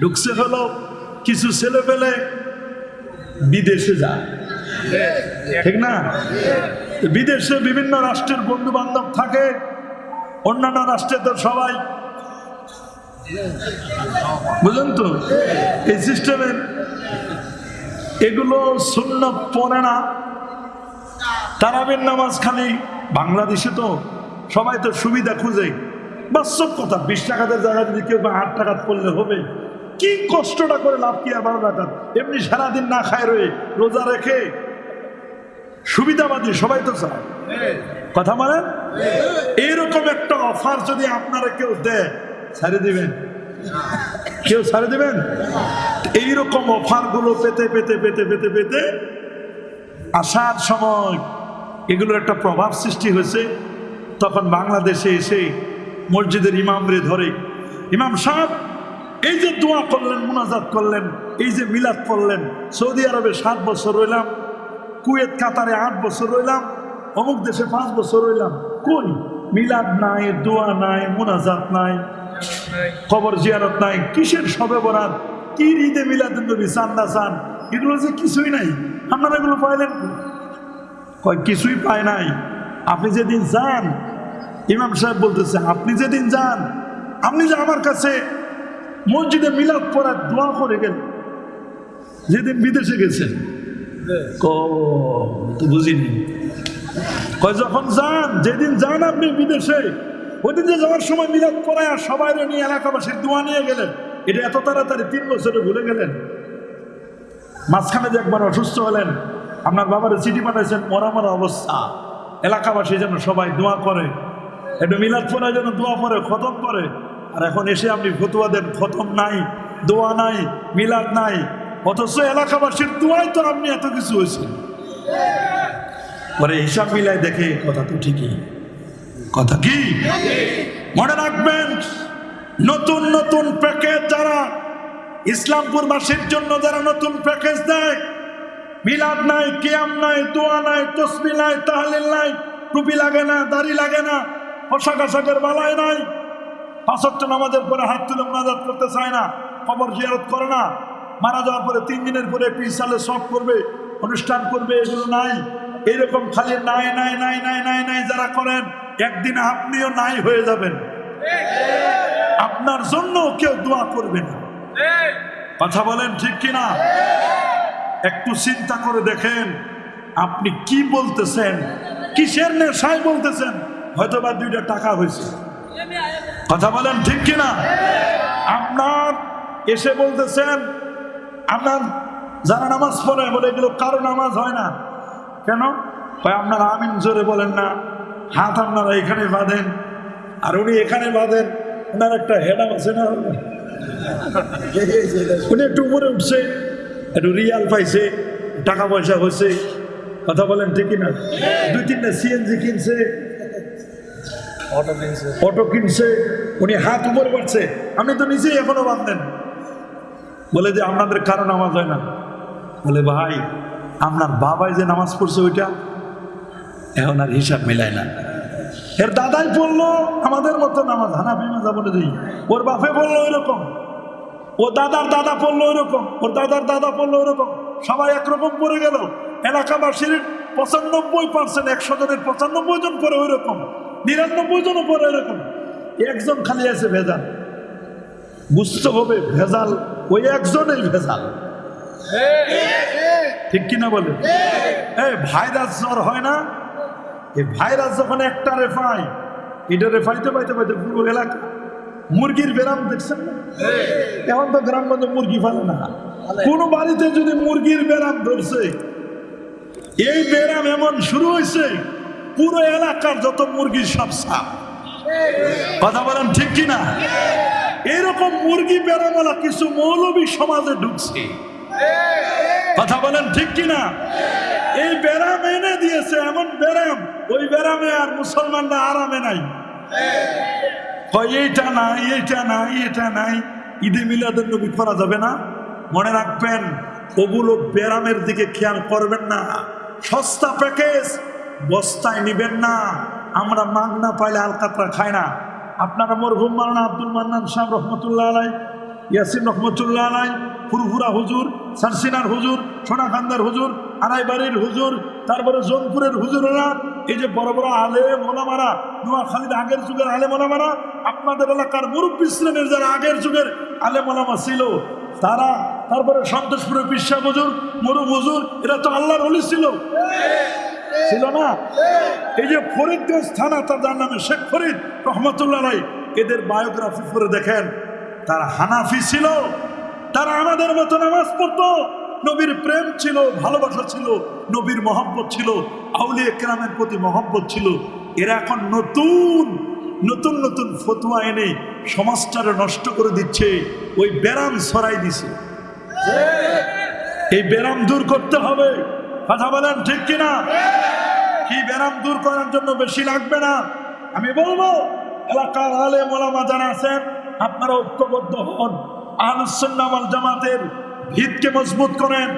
ঢুকছে হলো কিছু ছেলে পেলে বিদেশে যায়। ঠিক না? বিদেশে বিভিন্ন রাষ্ট্রের বন্ধু বান্ধব থাকে, অন্যান্য রাষ্ট্রে তো সবাই। বুঝলেন তো? এই সিস্টেমের এগুলো শূন্য পড়ে না। তারাবের নামাজ খালি বাংলাদেশে তো সবাই তো সুবিধা খুঁজে। বাস্তব কথা, বিশ টাকাদের জায়গায় যদি কেউ আট টাকা পড়লে হবে কি কষ্টটা করে লাভ কি আর বারো টাকা এমনি সারাদিন না খায় রয়ে রোজা রেখে সুবিধাবাদী, সবাই তো চায়। কথা মানে এইরকম একটা অফার যদি আপনারা কেউ দেয়, ছাড়ে দিবেন। কেউ ছাড়ে দিবেন? এইরকম অফারগুলো পেতে পেতে পেতে পেতে পেতে আসার সময় এগুলোর একটা প্রভাব সৃষ্টি হয়েছে। তখন বাংলাদেশে এসে মসজিদের ইমামরে ধরে, ইমাম সাহেব এই যে দোয়া করলেন, মোনাজাত করলেন, এই যে মিলাদ করলেন সৌদি আরবে সাত বছর রইলাম, কুয়েত, কাতারে আট বছর রইলাম, অমুক দেশে পাঁচ বছর রইলাম। কই? মিলাদ নাই, দোয়া নাই, মুনাজাত নাই, খবর জিয়ারত নাই, কিসের সবে বরাত কি ঈদে মিলাদ নবী চান্দা চান? এগুলো যে কিছুই নাই। আপনারা এগুলো পাইলেন? কয় কিছুই পায় নাই। আপনি যেদিন যান, ইমাম সাহেব বলতেছে, আপনি যেদিন যান, আপনি যে আমার কাছে মসজিদে মিলাদ পড়ার দোয়া করে গেলেন যেদিন বিদেশে তো বুঝিনি। যখন যান যেদিন যান আপনি বিদেশে ওইদিন যে যাওয়ার সময় মিলাদ পড়ায় আর সবাই নিয়ে এলাকাবাসীর দোয়া নিয়ে গেলেন এটা এত তাড়াতাড়ি তিন বছরে ভুলে গেলেন। মাঝখানে যে একবার অসুস্থ হলেন আপনার বাবার চিঠি পাঠাইছেন মরা মরা অবস্থা। এলাকাবাসী যেন সবাই দোয়া করে একটু মিলাদ পড়ায় যেন দোয়া পড়ে খতম করে। আর এখন এসে আপনি ফতুয়া দেন খতম নাই, দোয়া নাই, মিলাদ নাই, অথচ এলাকাবাসীর দোয়াই তো আপনি এত কিছু হয়েছে পরে হিসাব মিলাই দেখে কথা তো ঠিকই। কথা কি? মনে রাখবেন, নতুন নতুন প্যাকেজ যারা ইসলামপুরবাসীর জন্য যারা নতুন প্যাকেজ দেয়, মিলাদ নাই, কিয়াম নাই, দোয়া নাই, তসবি নাই, তাহলিল নাই, টুপি লাগে না, দাড়ি লাগে না, পোশাক আশাকের বালায় নাই পাঁচত্ব নামাজের পরে হাত তুলে মোনাজাত করতে চায় না, কবর জিয়ারত করে না। মারা যাওয়ার পরে তিন দিনের পরে পিসালে সব করবে, অনুষ্ঠান করবে, এগুলো নাই। এরকম খালি নাই নাই নাই নাই নাই নাই যারা করেন, একদিন আপনিও নাই হয়ে যাবেন। আপনার জন্য কেউ দোয়া করবে না। কথা বলেন ঠিক কিনা? একটু চিন্তা করে দেখেন, আপনি কি বলতেছেন? কিসের নেশায় বলতেছেন? হয়তো বা দুইটা টাকা হয়েছে। কথা বলেন ঠিক কিনা? আপনার এসে বলতেছেন, আপনার যারা নামাজ পড়ে, বলে এগুলো কারও নামাজ হয় না। কেন? কয় আপনারা আমিন জোরে বলেন না। হাত আপনারা এখানে বাঁধেন, আর উনি এখানে বাঁধেন, ওনার একটা হেডাম আছে না? উনি একটু উপরে উঠছে, একটু রিয়াল পাইছে, টাকা পয়সা হয়েছে কথা বলেন ঠিকই না দুই তিনটা সিএনজি কিনছে কিনছে। উনি হাত তো নিজেই এখনও বলে যে আপনাদের কারও নামাজ হয় না। বলে, ভাই, আপনার বাবাই যে নামাজ পড়ছে ওইটা, এখন আর হিসাব না। এর দাদাই পড়ল আমাদের মতো নামাজ হানাফি মাজা বলে দিই। ওর বাপে বলল, ওইরকম। ও দাদার দাদা পড়ল ওইরকম। ওর দাদার দাদা পড়ল ওইরকম। সবাই একরকম পড়ে গেল। এলাকাবাসীর পঁচানব্বই পার্সেন্ট একশো জনের পঁচানব্বই জন পরে ওই রকম নিরানব্বই জনও পরে এরকম। একজন খালি আছে ভেজাল। বুঝতে হবে, ভেজাল, ওই একজনেই ভেজাল। ঠিক কিনা বলে? এই ভাইরাস জ্বর হয় না? এই ভাইরাস যখন একটা রেফাই, এটা রেফাইতে পাইতে পাইতে পুরো এলাকা। মুরগির বেরাম দেখছেন এখন তো গ্রামগঞ্জে মুরগি ফেলে না। কোন বাড়িতে যদি মুরগির বেরাম ধরছে, এই বেরাম এমন শুরু হয়েছে পুরো এলাকার যত মুরগি সব সাপ। কথা বলেন ঠিক কিনা? এরকম মুরগি বেরামওয়ালা কিছু মৌলবী সমাজে ঢুকছে। কথা বলেন ঠিক কিনা? এই বেরাম এনে দিয়েছে, এমন বেরাম ওই বেরামে আর মুসলমানরা আরামে নাই। এইটা নাই এইটা নাই এটা নাই। ঈদে মিলাদের নবী করা যাবে না? মনে রাখবেন ওগুলো ব্যারামের দিকে খেয়াল করবেন না। সস্তা প্যাকেজ বস্তায় নিবেন না। আমরা মাগ না পাইলে আলকাতরা খাই না। আপনারা মরহুম মারানা আব্দুল মান্নান সাহেব রহমতুল্লাহ আলাই, ইয়াসিন রহমতুল্লাহ আলাই, ফুরফুরা হুজুর, সারসিনার হুজুর সোনাখান্দার হুজুর, আড়াইবাড়ির হুজুর, তারপরে জোনপুরের হুজুরেরা, এই যে বড় বড় আলে মোলামারা, নোয়াখালীর আগের যুগের আলে মোলামারা, আপনাদের এলাকার মুরব্বী শ্রেণির যারা আগের যুগের আলে মোলামা ছিল, তারা, তারপরে সন্তোষপুরের বিশ্বা হুজুর মরুম হুজুর, এরা তো আল্লাহর হলি ছিল। ছিল না। এই যে ফরিদগঞ্জ থানা তার নামে শেখ ফরিদ রহমতুল্লাহ রাই এদের বায়োগ্রাফি করে দেখেন। তারা হানাফি ছিল, তারা আমাদের মতো নামাজ পড়তো। নবীর প্রেম ছিল, ভালোবাসা ছিল, নবীর মহব্বত ছিল আউলি একরামের প্রতি মহব্বত ছিল। এরা এখন নতুন নতুন নতুন ফতুয়া এনে সমাজটারে নষ্ট করে দিচ্ছে, ওই ব্যারাম ছড়াই দিছে। এই ব্যারাম দূর করতে হবে। কথা বলেন ঠিক কিনা? কি ব্যারাম দূর করার জন্য বেশি লাগবে না? আমি বলব, এলাকার আলে মোলামা যারা আছেন, আপনারা ঐক্যবদ্ধ হন। আহলুসুন্নাহ ওয়াল জামাতের ভিতকে মজবুত করেন।